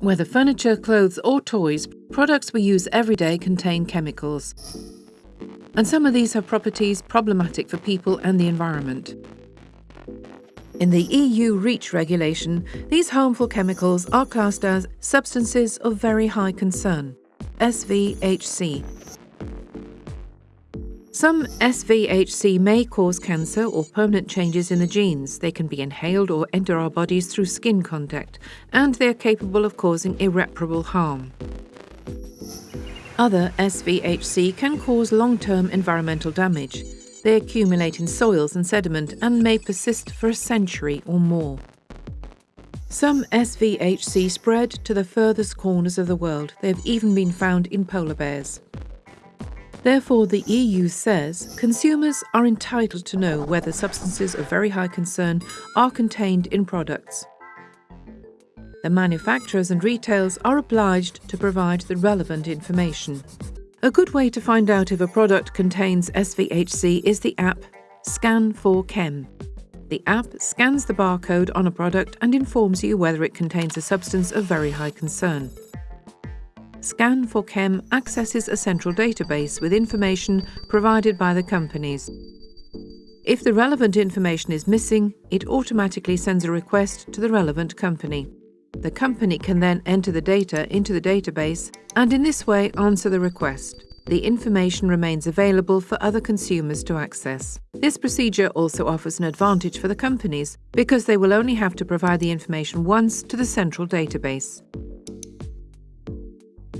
Whether furniture, clothes, or toys, products we use every day contain chemicals. And some of these have properties problematic for people and the environment. In the EU REACH regulation, these harmful chemicals are classed as substances of very high concern, SVHC. Some SVHC may cause cancer or permanent changes in the genes. They can be inhaled or enter our bodies through skin contact, and they are capable of causing irreparable harm. Other SVHC can cause long-term environmental damage. They accumulate in soils and sediment and may persist for a century or more. Some SVHC spread to the furthest corners of the world. They have even been found in polar bears. Therefore, the EU says consumers are entitled to know whether substances of very high concern are contained in products. The manufacturers and retailers are obliged to provide the relevant information. A good way to find out if a product contains SVHC is the app Scan4Chem. The app scans the barcode on a product and informs you whether it contains a substance of very high concern. Scan4Chem accesses a central database with information provided by the companies. If the relevant information is missing, it automatically sends a request to the relevant company. The company can then enter the data into the database and in this way answer the request. The information remains available for other consumers to access. This procedure also offers an advantage for the companies because they will only have to provide the information once to the central database.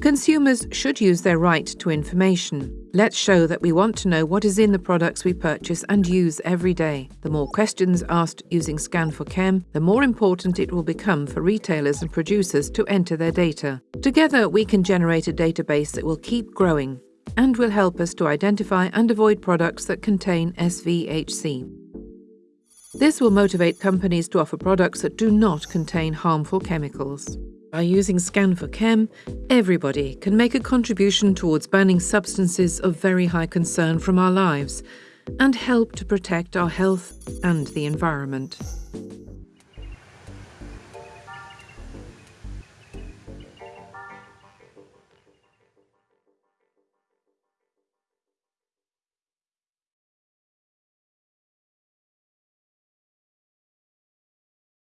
Consumers should use their right to information. Let's show that we want to know what is in the products we purchase and use every day. The more questions asked using Scan4Chem, the more important it will become for retailers and producers to enter their data. Together, we can generate a database that will keep growing and will help us to identify and avoid products that contain SVHC. This will motivate companies to offer products that do not contain harmful chemicals. By using Scan4Chem, everybody can make a contribution towards banning substances of very high concern from our lives and help to protect our health and the environment.